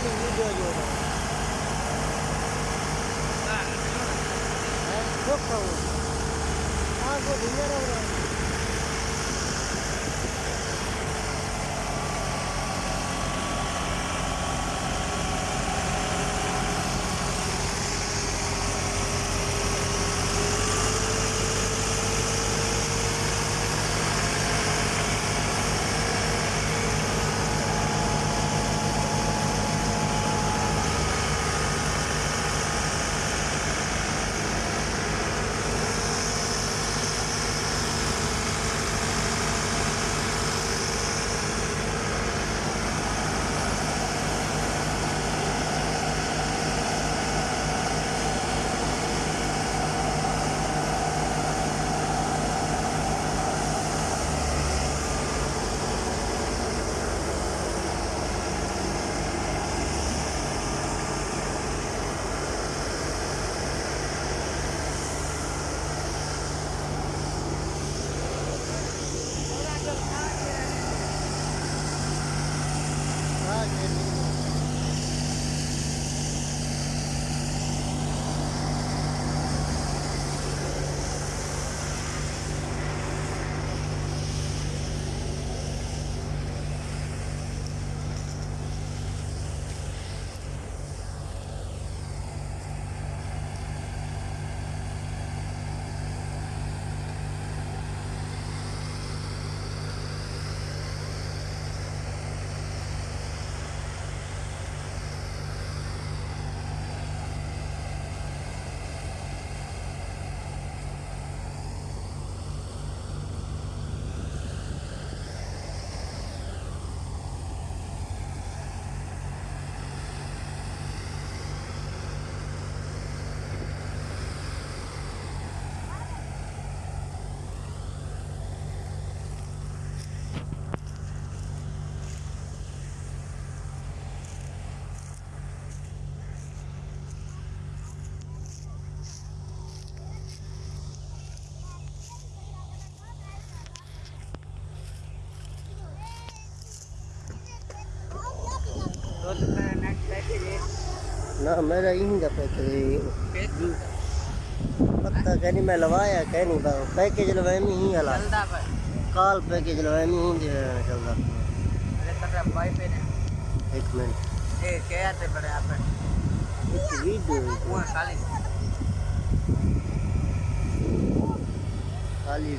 ali no dia de hoje. Tá. É, vou pra onde? Água, dinheiro... نہ، میرا یہیں کا پیکج ہے۔ پتا کہ نہیں، میں لوایا کہ نہیں باو پیکج لوائے، میں ہی ہلا۔ کال پیکج لوائے، میں ہوں جو ہے چلتا ایک منٹ خالی۔